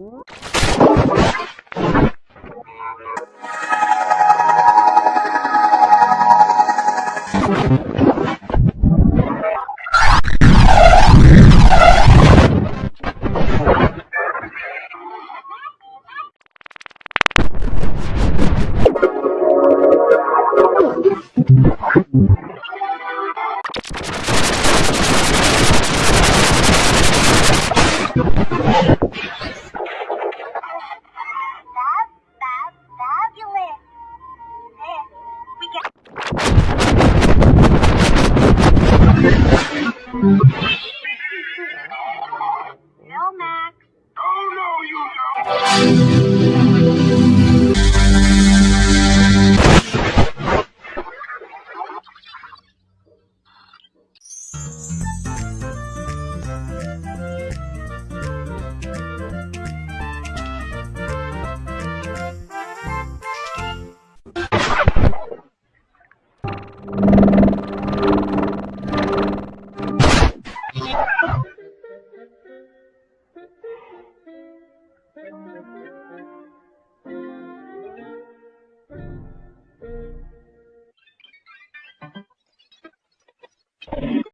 you. you. Thank you.